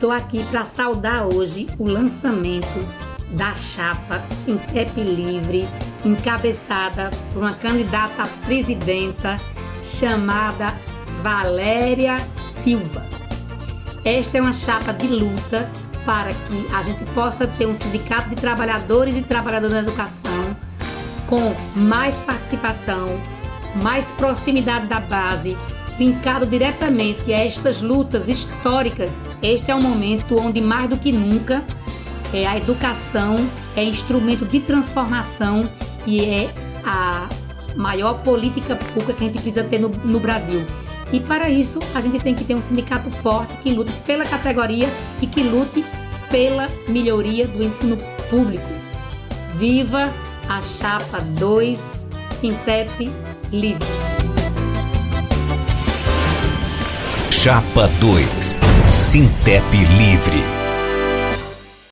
Estou aqui para saudar hoje o lançamento da chapa Sintep Livre, encabeçada por uma candidata presidenta chamada Valéria Silva. Esta é uma chapa de luta para que a gente possa ter um sindicato de trabalhadores e trabalhadoras da educação com mais participação, mais proximidade da base, linkado diretamente a estas lutas históricas, este é um momento onde mais do que nunca é, a educação é instrumento de transformação e é a maior política pública que a gente precisa ter no, no Brasil. E para isso a gente tem que ter um sindicato forte que lute pela categoria e que lute pela melhoria do ensino público. Viva a Chapa 2 Sintep Livre! Chapa 2 Sintep Livre